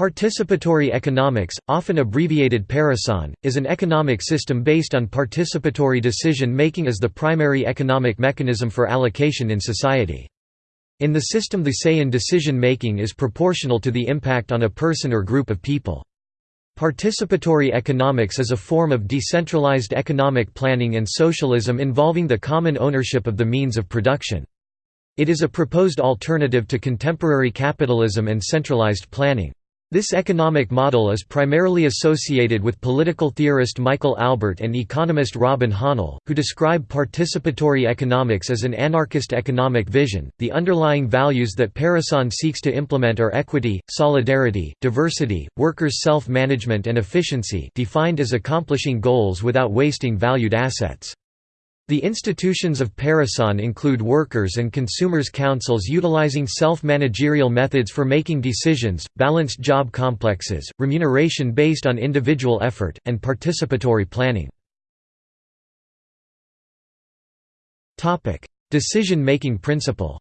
Participatory economics, often abbreviated Parecon, is an economic system based on participatory decision-making as the primary economic mechanism for allocation in society. In the system the say in decision-making is proportional to the impact on a person or group of people. Participatory economics is a form of decentralized economic planning and socialism involving the common ownership of the means of production. It is a proposed alternative to contemporary capitalism and centralized planning. This economic model is primarily associated with political theorist Michael Albert and economist Robin Hahnel, who describe participatory economics as an anarchist economic vision. The underlying values that Parecon seeks to implement are equity, solidarity, diversity, workers' self management, and efficiency, defined as accomplishing goals without wasting valued assets. The institutions of Parecon include workers' and consumers' councils utilizing self-managerial methods for making decisions, balanced job complexes, remuneration based on individual effort, and participatory planning. Decision-making principle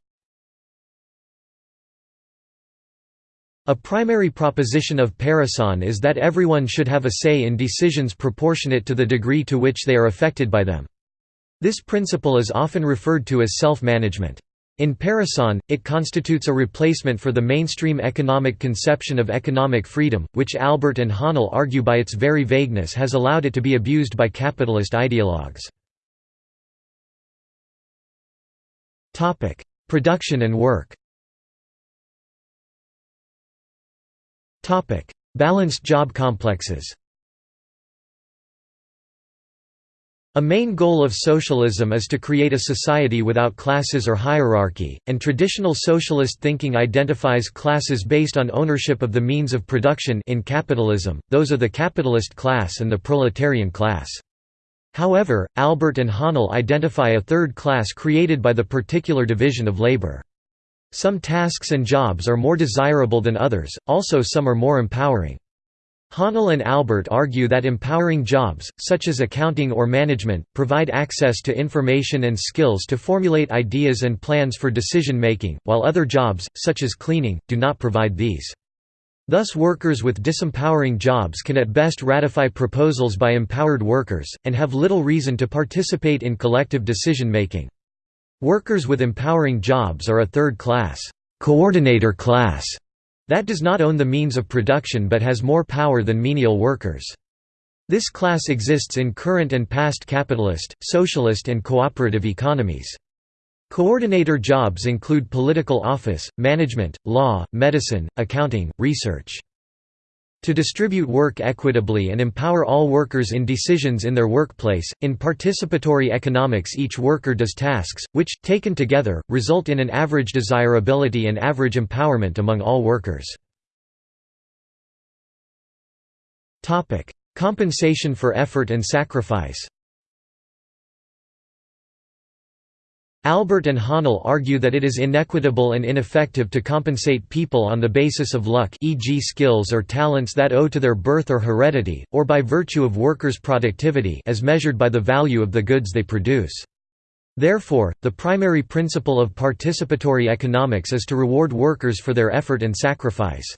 A primary proposition of Parecon is that everyone should have a say in decisions proportionate to the degree to which they are affected by them. This principle is often referred to as self-management. In Parecon, it constitutes a replacement for the mainstream economic conception of economic freedom, which Albert and Hahnel argue by its very vagueness has allowed it to be abused by capitalist ideologues. Production and work Balanced job complexes A main goal of socialism is to create a society without classes or hierarchy, and traditional socialist thinking identifies classes based on ownership of the means of production in capitalism, those are the capitalist class and the proletarian class. However, Albert and Hahnel identify a third class created by the particular division of labor. Some tasks and jobs are more desirable than others, also some are more empowering. Hahnel and Albert argue that empowering jobs, such as accounting or management, provide access to information and skills to formulate ideas and plans for decision-making, while other jobs, such as cleaning, do not provide these. Thus workers with disempowering jobs can at best ratify proposals by empowered workers, and have little reason to participate in collective decision-making. Workers with empowering jobs are a third class, coordinator class, that does not own the means of production but has more power than menial workers. This class exists in current and past capitalist, socialist and cooperative economies. Coordinator jobs include political office, management, law, medicine, accounting, research. To distribute work equitably and empower all workers in decisions in their workplace, in participatory economics each worker does tasks, which, taken together, result in an average desirability and average empowerment among all workers. Compensation for effort and sacrifice Albert and Hahnel argue that it is inequitable and ineffective to compensate people on the basis of luck e.g. skills or talents that owe to their birth or heredity, or by virtue of workers' productivity as measured by the value of the goods they produce. Therefore, the primary principle of participatory economics is to reward workers for their effort and sacrifice.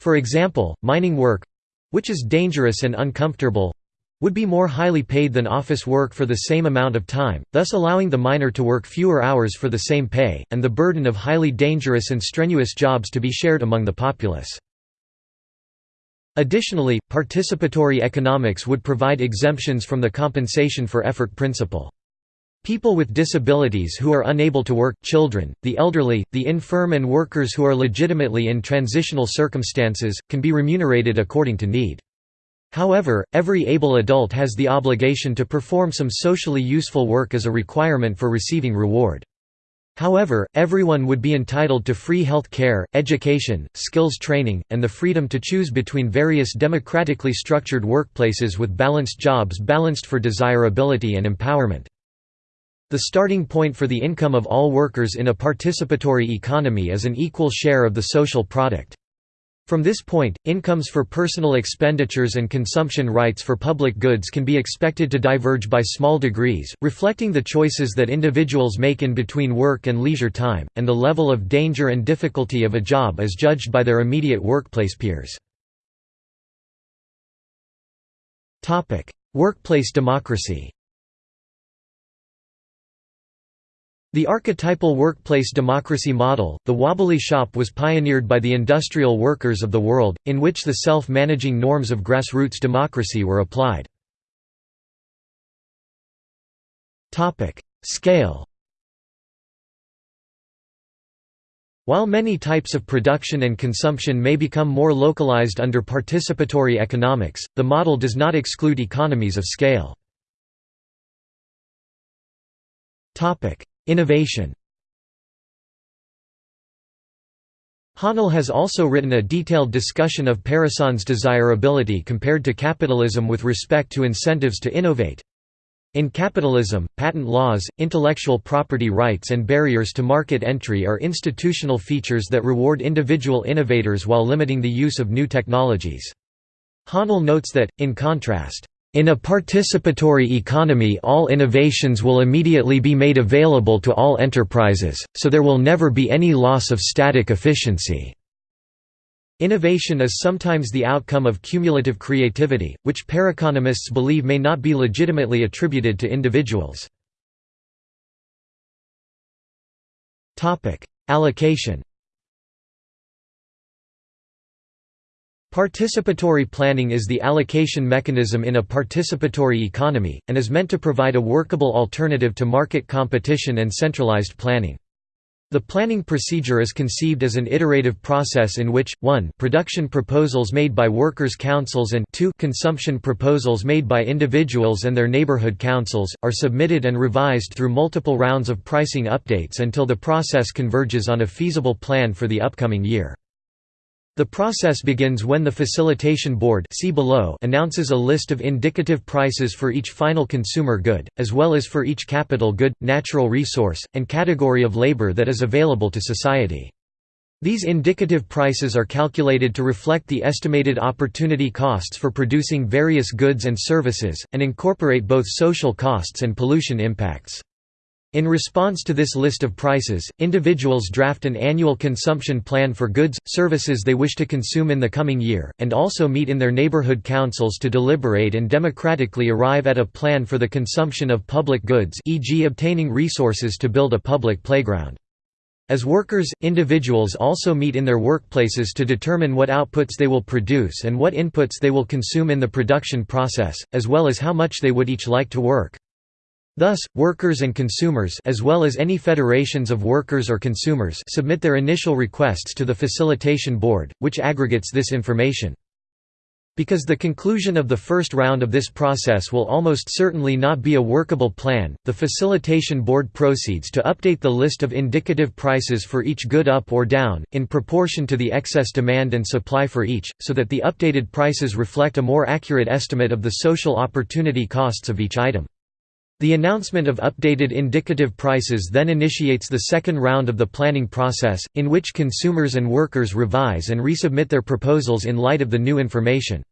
For example, mining work—which is dangerous and uncomfortable, would be more highly paid than office work for the same amount of time, thus allowing the miner to work fewer hours for the same pay, and the burden of highly dangerous and strenuous jobs to be shared among the populace. Additionally, participatory economics would provide exemptions from the compensation for effort principle. People with disabilities who are unable to work, children, the elderly, the infirm and workers who are legitimately in transitional circumstances, can be remunerated according to need. However, every able adult has the obligation to perform some socially useful work as a requirement for receiving reward. However, everyone would be entitled to free health care, education, skills training, and the freedom to choose between various democratically structured workplaces with balanced jobs balanced for desirability and empowerment. The starting point for the income of all workers in a participatory economy is an equal share of the social product. From this point, incomes for personal expenditures and consumption rights for public goods can be expected to diverge by small degrees, reflecting the choices that individuals make in between work and leisure time, and the level of danger and difficulty of a job as judged by their immediate workplace peers. Workplace democracy The archetypal workplace democracy model, the wobbly shop was pioneered by the industrial workers of the world, in which the self-managing norms of grassroots democracy were applied. Scale While many types of production and consumption may become more localized under participatory economics, the model does not exclude economies of scale. Innovation Hahnel has also written a detailed discussion of Parecon's desirability compared to capitalism with respect to incentives to innovate. In capitalism, patent laws, intellectual property rights and barriers to market entry are institutional features that reward individual innovators while limiting the use of new technologies. Hahnel notes that, in contrast, in a participatory economy all innovations will immediately be made available to all enterprises, so there will never be any loss of static efficiency. Innovation is sometimes the outcome of cumulative creativity, which pareconomists believe may not be legitimately attributed to individuals. Allocation Participatory planning is the allocation mechanism in a participatory economy, and is meant to provide a workable alternative to market competition and centralized planning. The planning procedure is conceived as an iterative process in which, 1 production proposals made by workers' councils and 2 consumption proposals made by individuals and their neighborhood councils, are submitted and revised through multiple rounds of pricing updates until the process converges on a feasible plan for the upcoming year. The process begins when the Facilitation Board see below announces a list of indicative prices for each final consumer good, as well as for each capital good, natural resource, and category of labor that is available to society. These indicative prices are calculated to reflect the estimated opportunity costs for producing various goods and services, and incorporate both social costs and pollution impacts. In response to this list of prices, individuals draft an annual consumption plan for goods, services they wish to consume in the coming year, and also meet in their neighborhood councils to deliberate and democratically arrive at a plan for the consumption of public goods e.g. obtaining resources to build a public playground. As workers, individuals also meet in their workplaces to determine what outputs they will produce and what inputs they will consume in the production process, as well as how much they would each like to work. Thus, workers and consumers as well as any federations of workers or consumers submit their initial requests to the Facilitation Board, which aggregates this information. Because the conclusion of the first round of this process will almost certainly not be a workable plan, the Facilitation Board proceeds to update the list of indicative prices for each good up or down, in proportion to the excess demand and supply for each, so that the updated prices reflect a more accurate estimate of the social opportunity costs of each item. The announcement of updated indicative prices then initiates the second round of the planning process, in which consumers and workers revise and resubmit their proposals in light of the new information.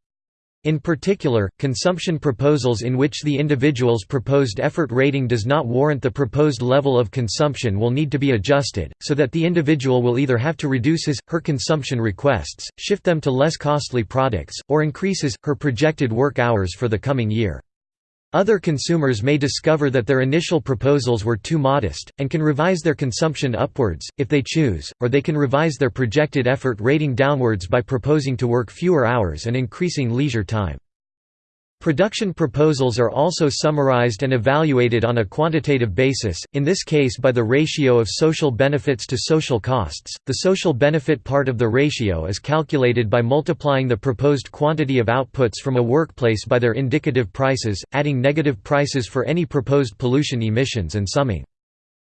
In particular, consumption proposals in which the individual's proposed effort rating does not warrant the proposed level of consumption will need to be adjusted, so that the individual will either have to reduce his, her consumption requests, shift them to less costly products, or increase his, her projected work hours for the coming year. Other consumers may discover that their initial proposals were too modest, and can revise their consumption upwards, if they choose, or they can revise their projected effort rating downwards by proposing to work fewer hours and increasing leisure time. Production proposals are also summarized and evaluated on a quantitative basis, in this case by the ratio of social benefits to social costs. The social benefit part of the ratio is calculated by multiplying the proposed quantity of outputs from a workplace by their indicative prices, adding negative prices for any proposed pollution emissions and summing.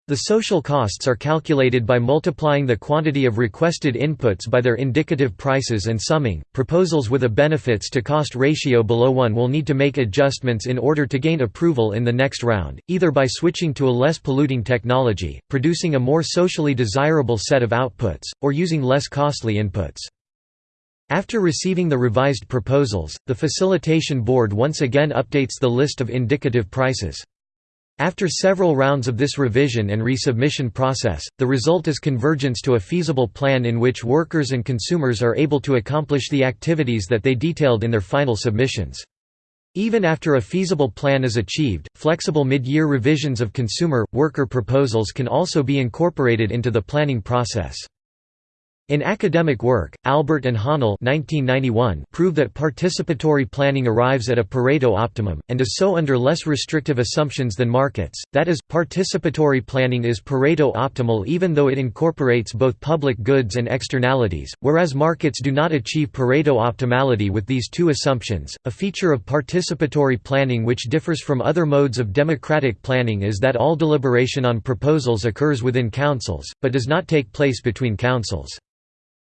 The social costs are calculated by multiplying the quantity of requested inputs by their indicative prices and summing. Proposals with a benefits to cost ratio below 1 will need to make adjustments in order to gain approval in the next round, either by switching to a less polluting technology, producing a more socially desirable set of outputs, or using less costly inputs. After receiving the revised proposals, the Facilitation Board once again updates the list of indicative prices. After several rounds of this revision and resubmission process, the result is convergence to a feasible plan in which workers and consumers are able to accomplish the activities that they detailed in their final submissions. Even after a feasible plan is achieved, flexible mid-year revisions of consumer, worker proposals can also be incorporated into the planning process. In academic work, Albert and 1991 prove that participatory planning arrives at a Pareto optimum, and is so under less restrictive assumptions than markets, that is, participatory planning is Pareto optimal even though it incorporates both public goods and externalities, whereas markets do not achieve Pareto optimality with these two assumptions. A feature of participatory planning which differs from other modes of democratic planning is that all deliberation on proposals occurs within councils, but does not take place between councils.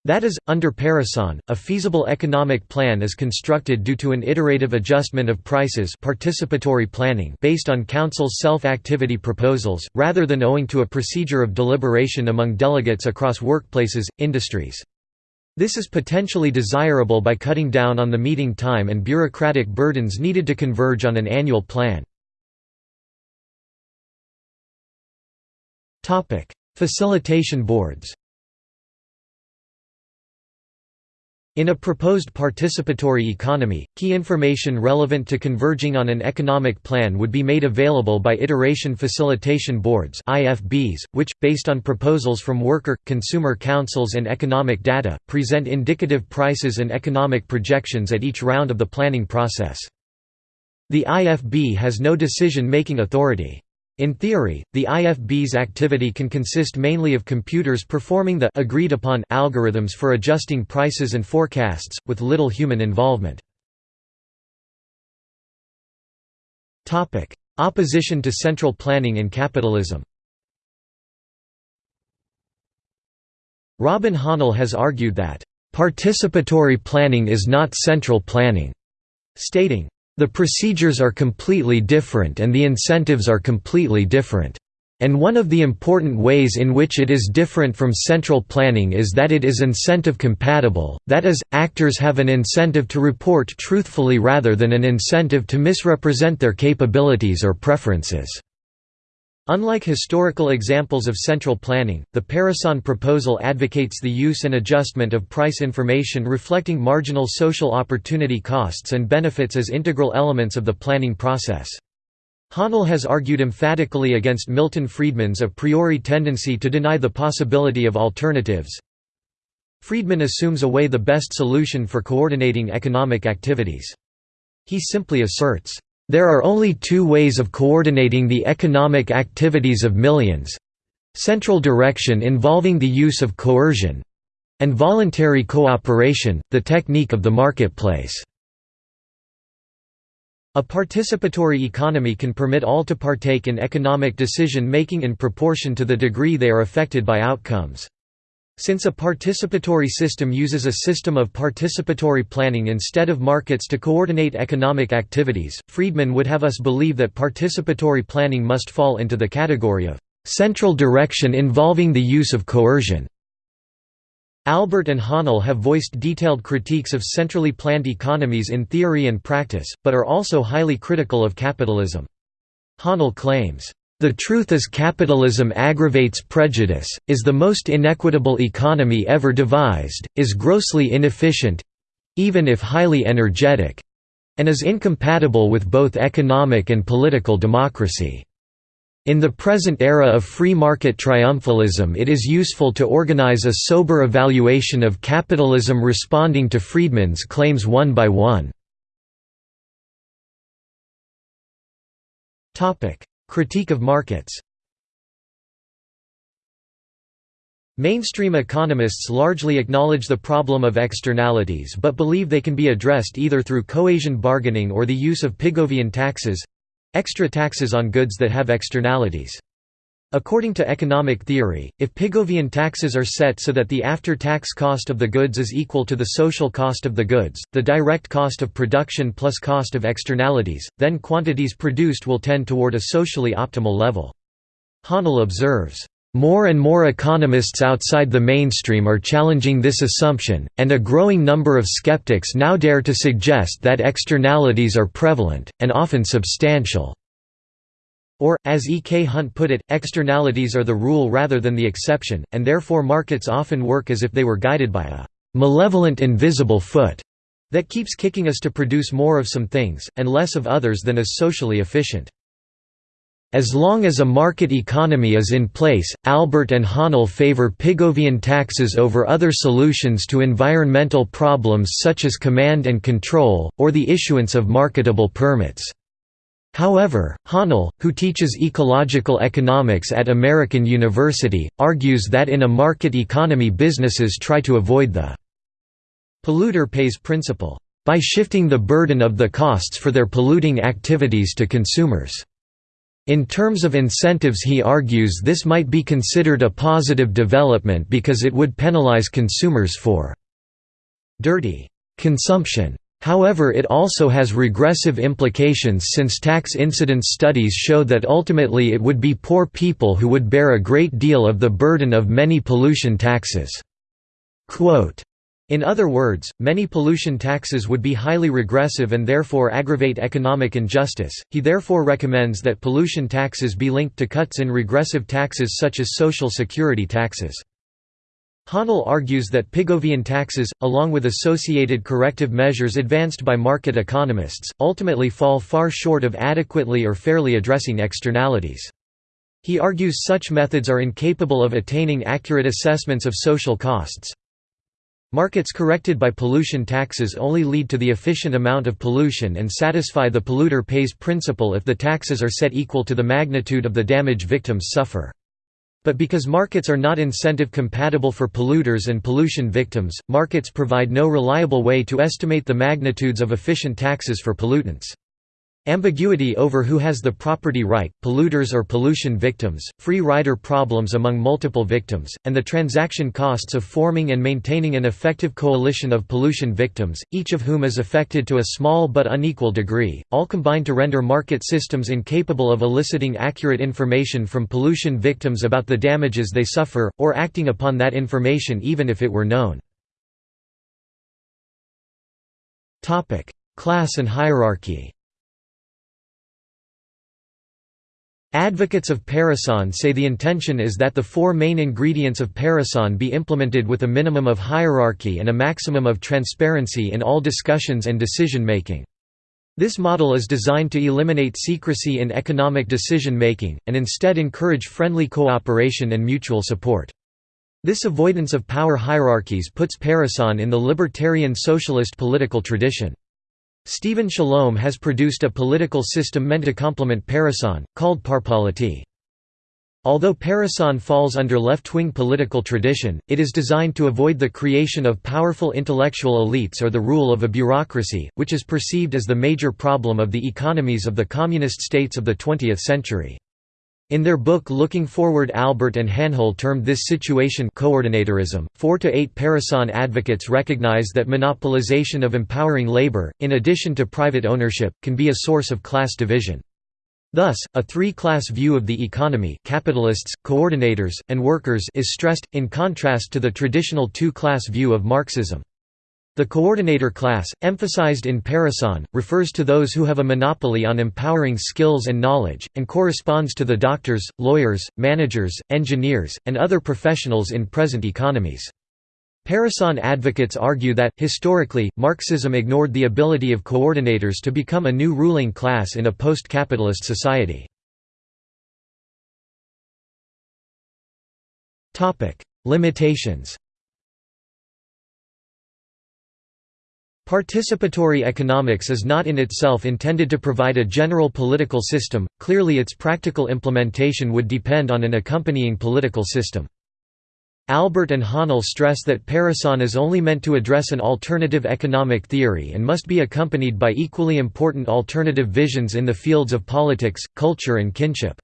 That is, under Parecon, a feasible economic plan is constructed due to an iterative adjustment of prices participatory planning based on council's self-activity proposals, rather than owing to a procedure of deliberation among delegates across workplaces, industries. This is potentially desirable by cutting down on the meeting time and bureaucratic burdens needed to converge on an annual plan. Facilitation boards In a proposed participatory economy, key information relevant to converging on an economic plan would be made available by Iteration Facilitation Boards which, based on proposals from worker, consumer councils and economic data, present indicative prices and economic projections at each round of the planning process. The IFB has no decision-making authority. In theory, the IFB's activity can consist mainly of computers performing the agreed-upon algorithms for adjusting prices and forecasts, with little human involvement. Opposition to central planning in capitalism Robin Hahnel has argued that, "...participatory planning is not central planning", stating, the procedures are completely different and the incentives are completely different. And one of the important ways in which it is different from central planning is that it is incentive compatible, that is, actors have an incentive to report truthfully rather than an incentive to misrepresent their capabilities or preferences. Unlike historical examples of central planning, the Parecon proposal advocates the use and adjustment of price information reflecting marginal social opportunity costs and benefits as integral elements of the planning process. Hahnel has argued emphatically against Milton Friedman's a priori tendency to deny the possibility of alternatives. Friedman assumes away the best solution for coordinating economic activities. He simply asserts, there are only two ways of coordinating the economic activities of millions central direction involving the use of coercion and voluntary cooperation, the technique of the marketplace. A participatory economy can permit all to partake in economic decision-making in proportion to the degree they are affected by outcomes. Since a participatory system uses a system of participatory planning instead of markets to coordinate economic activities, Friedman would have us believe that participatory planning must fall into the category of central direction involving the use of coercion. Albert and Hahnel have voiced detailed critiques of centrally planned economies in theory and practice, but are also highly critical of capitalism. Hahnel claims, the truth is capitalism aggravates prejudice, is the most inequitable economy ever devised, is grossly inefficient—even if highly energetic—and is incompatible with both economic and political democracy. In the present era of free market triumphalism it is useful to organize a sober evaluation of capitalism responding to Friedman's claims one by one. Critique of markets Mainstream economists largely acknowledge the problem of externalities but believe they can be addressed either through Coasian bargaining or the use of Pigovian taxes—extra taxes on goods that have externalities. According to economic theory, if Pigovian taxes are set so that the after-tax cost of the goods is equal to the social cost of the goods, the direct cost of production plus cost of externalities, then quantities produced will tend toward a socially optimal level. Hahnel observes, More and more economists outside the mainstream are challenging this assumption, and a growing number of skeptics now dare to suggest that externalities are prevalent, and often substantial. Or, as E. K. Hunt put it, externalities are the rule rather than the exception, and therefore markets often work as if they were guided by a malevolent invisible foot that keeps kicking us to produce more of some things, and less of others than is socially efficient. As long as a market economy is in place, Albert and Hahnel favor Pigovian taxes over other solutions to environmental problems such as command and control, or the issuance of marketable permits. However, Hahnel, who teaches ecological economics at American University, argues that in a market economy businesses try to avoid the polluter pays principle by shifting the burden of the costs for their polluting activities to consumers. In terms of incentives he argues this might be considered a positive development because it would penalize consumers for dirty consumption. However it also has regressive implications since tax incidence studies show that ultimately it would be poor people who would bear a great deal of the burden of many pollution taxes. Quote, in other words, many pollution taxes would be highly regressive and therefore aggravate economic injustice. He therefore recommends that pollution taxes be linked to cuts in regressive taxes such as social security taxes. Hahnel argues that Pigovian taxes, along with associated corrective measures advanced by market economists, ultimately fall far short of adequately or fairly addressing externalities. He argues such methods are incapable of attaining accurate assessments of social costs. Markets corrected by pollution taxes only lead to the efficient amount of pollution and satisfy the polluter pays principle if the taxes are set equal to the magnitude of the damage victims suffer. But because markets are not incentive compatible for polluters and pollution victims, markets provide no reliable way to estimate the magnitudes of efficient taxes for pollutants. Ambiguity over who has the property right, polluters or pollution victims, free rider problems among multiple victims, and the transaction costs of forming and maintaining an effective coalition of pollution victims, each of whom is affected to a small but unequal degree, all combine to render market systems incapable of eliciting accurate information from pollution victims about the damages they suffer, or acting upon that information even if it were known. Class and hierarchy Advocates of Parecon say the intention is that the four main ingredients of Parecon be implemented with a minimum of hierarchy and a maximum of transparency in all discussions and decision-making. This model is designed to eliminate secrecy in economic decision-making, and instead encourage friendly cooperation and mutual support. This avoidance of power hierarchies puts Parecon in the libertarian socialist political tradition. Stephen Shalom has produced a political system meant to complement Parecon, called Parpolity. Although Parecon falls under left-wing political tradition, it is designed to avoid the creation of powerful intellectual elites or the rule of a bureaucracy, which is perceived as the major problem of the economies of the communist states of the 20th century. In their book Looking Forward Albert and Hahnel termed this situation coordinatorism. Four to eight Parecon advocates recognize that monopolization of empowering labor, in addition to private ownership, can be a source of class division. Thus, a three-class view of the economy capitalists, coordinators, and workers is stressed, in contrast to the traditional two-class view of Marxism. The coordinator class, emphasized in Parecon, refers to those who have a monopoly on empowering skills and knowledge, and corresponds to the doctors, lawyers, managers, engineers, and other professionals in present economies. Parecon advocates argue that, historically, Marxism ignored the ability of coordinators to become a new ruling class in a post-capitalist society. Limitations Participatory economics is not in itself intended to provide a general political system, clearly its practical implementation would depend on an accompanying political system. Albert and Hahnel stress that Parecon is only meant to address an alternative economic theory and must be accompanied by equally important alternative visions in the fields of politics, culture and kinship.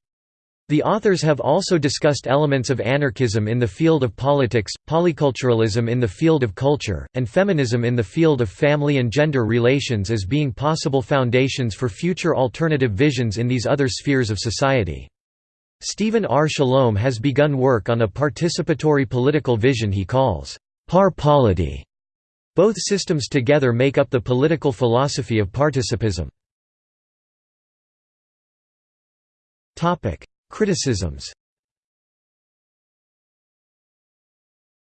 The authors have also discussed elements of anarchism in the field of politics, polyculturalism in the field of culture, and feminism in the field of family and gender relations as being possible foundations for future alternative visions in these other spheres of society. Stephen R. Shalom has begun work on a participatory political vision he calls Parpolity. Both systems together make up the political philosophy of participism. Criticisms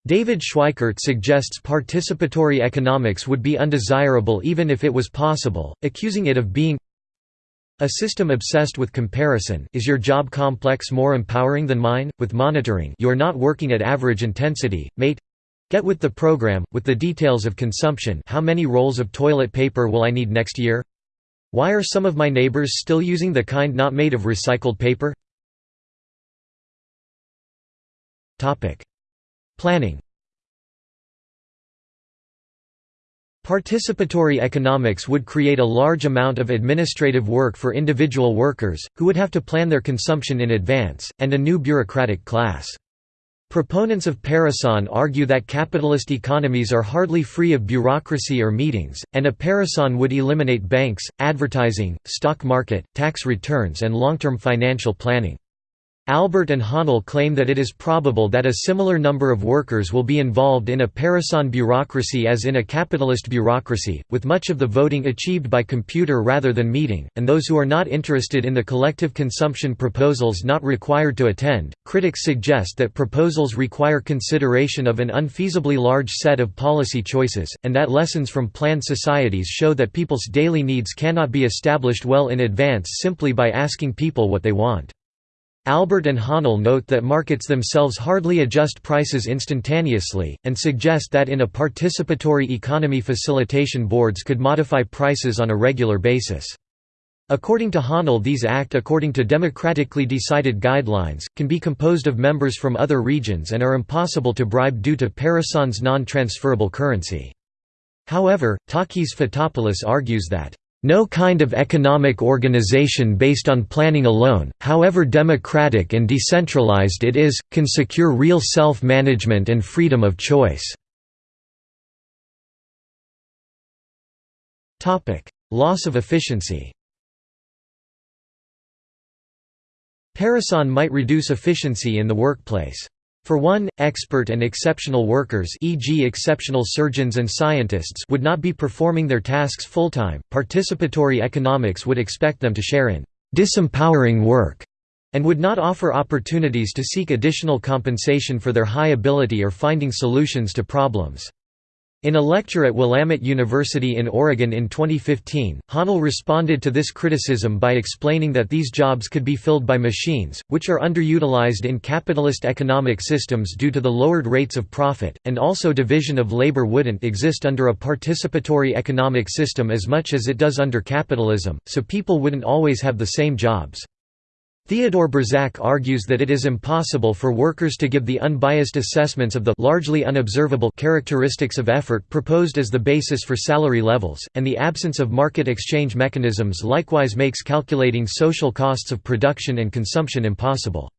David Schweickart suggests participatory economics would be undesirable even if it was possible, accusing it of being a system obsessed with comparison is your job complex more empowering than mine? With monitoring you're not working at average intensity, mate Get with the program, with the details of consumption how many rolls of toilet paper will I need next year? Why are some of my neighbors still using the kind not made of recycled paper? Planning Participatory economics would create a large amount of administrative work for individual workers, who would have to plan their consumption in advance, and a new bureaucratic class. Proponents of Parecon argue that capitalist economies are hardly free of bureaucracy or meetings, and a Parecon would eliminate banks, advertising, stock market, tax returns and long-term financial planning. Albert and Hahnel claim that it is probable that a similar number of workers will be involved in a Parecon bureaucracy as in a capitalist bureaucracy, with much of the voting achieved by computer rather than meeting, and those who are not interested in the collective consumption proposals not required to attend. Critics suggest that proposals require consideration of an unfeasibly large set of policy choices, and that lessons from planned societies show that people's daily needs cannot be established well in advance simply by asking people what they want. Albert and Hahnel note that markets themselves hardly adjust prices instantaneously, and suggest that in a participatory economy facilitation boards could modify prices on a regular basis. According to Hahnel these act according to democratically decided guidelines, can be composed of members from other regions and are impossible to bribe due to Parecon's non-transferable currency. However, Takis Fotopoulos argues that no kind of economic organization based on planning alone, however democratic and decentralized it is, can secure real self-management and freedom of choice. Loss of efficiency Parecon might reduce efficiency in the workplace. For one, expert and exceptional workers e.g. exceptional surgeons and scientists would not be performing their tasks full-time. Participatory economics would expect them to share in disempowering work and would not offer opportunities to seek additional compensation for their high ability or finding solutions to problems. In a lecture at Willamette University in Oregon in 2015, Hahnel responded to this criticism by explaining that these jobs could be filled by machines, which are underutilized in capitalist economic systems due to the lowered rates of profit, and also division of labor wouldn't exist under a participatory economic system as much as it does under capitalism, so people wouldn't always have the same jobs. Theodore Burczak argues that it is impossible for workers to give the unbiased assessments of the largely unobservable characteristics of effort proposed as the basis for salary levels, and the absence of market exchange mechanisms likewise makes calculating social costs of production and consumption impossible.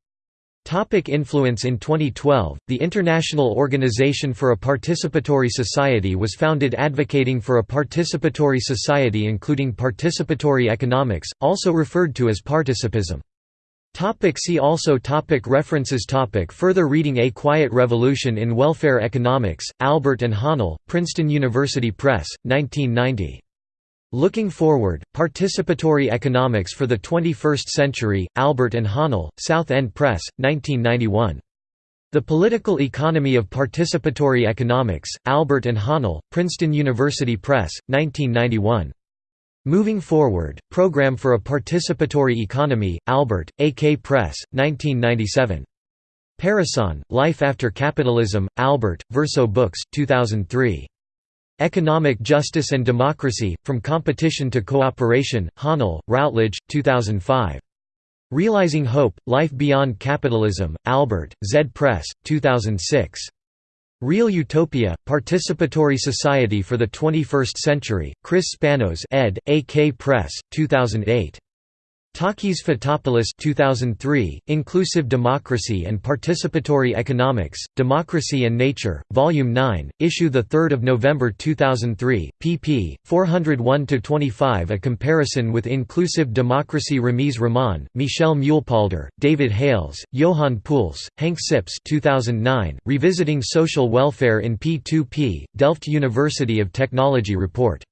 Topic influence In 2012, the International Organization for a Participatory Society was founded advocating for a participatory society including participatory economics, also referred to as participism. Topic see also topic References topic Further reading A Quiet Revolution in Welfare Economics, Albert and Hahnel, Princeton University Press, 1990. Looking Forward, Participatory Economics for the 21st Century, Albert and Hahnel, South End Press, 1991. The Political Economy of Participatory Economics, Albert and Hahnel, Princeton University Press, 1991. Moving Forward, Program for a Participatory Economy, Albert, A.K. Press, 1997. Parecon, Life After Capitalism, Albert, Verso Books, 2003. Economic Justice and Democracy, From Competition to Cooperation, Hahnel, Routledge, 2005. Realizing Hope, Life Beyond Capitalism, Albert, Zed Press, 2006. Real Utopia, Participatory Society for the 21st Century, Chris Spannos ed., AK Press, 2008. Takis Fotopoulos 2003, Inclusive Democracy and Participatory Economics, Democracy and Nature, Volume 9, issue 3 November 2003, pp. 401–25 A comparison with Inclusive Democracy Ramiz Rahman, Michel Meulpolder, David Hales, Johan Poels, Hank Sips 2009, Revisiting Social Welfare in P2P, Delft University of Technology Report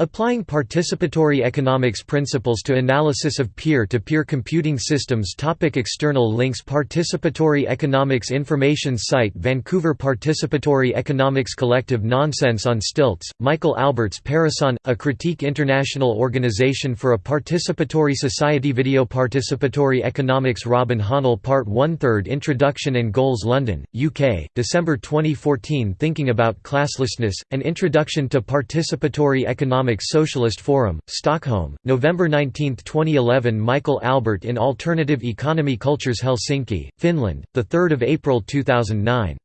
Applying participatory economics principles to analysis of peer-to-peer -peer computing systems. Topic External links. Participatory Economics Information Site. Vancouver Participatory Economics Collective Nonsense on Stilts, Michael Alberts Parecon, A Critique International Organization for a Participatory Society Video. Participatory Economics. Robin Hahnel Part 1 3rd Introduction and Goals London, UK, December 2014 Thinking About Classlessness, An Introduction to Participatory Economics Economic Socialist Forum, Stockholm, November 19, 2011 Michael Albert in Alternative Economy Cultures Helsinki, Finland, 3 April 2009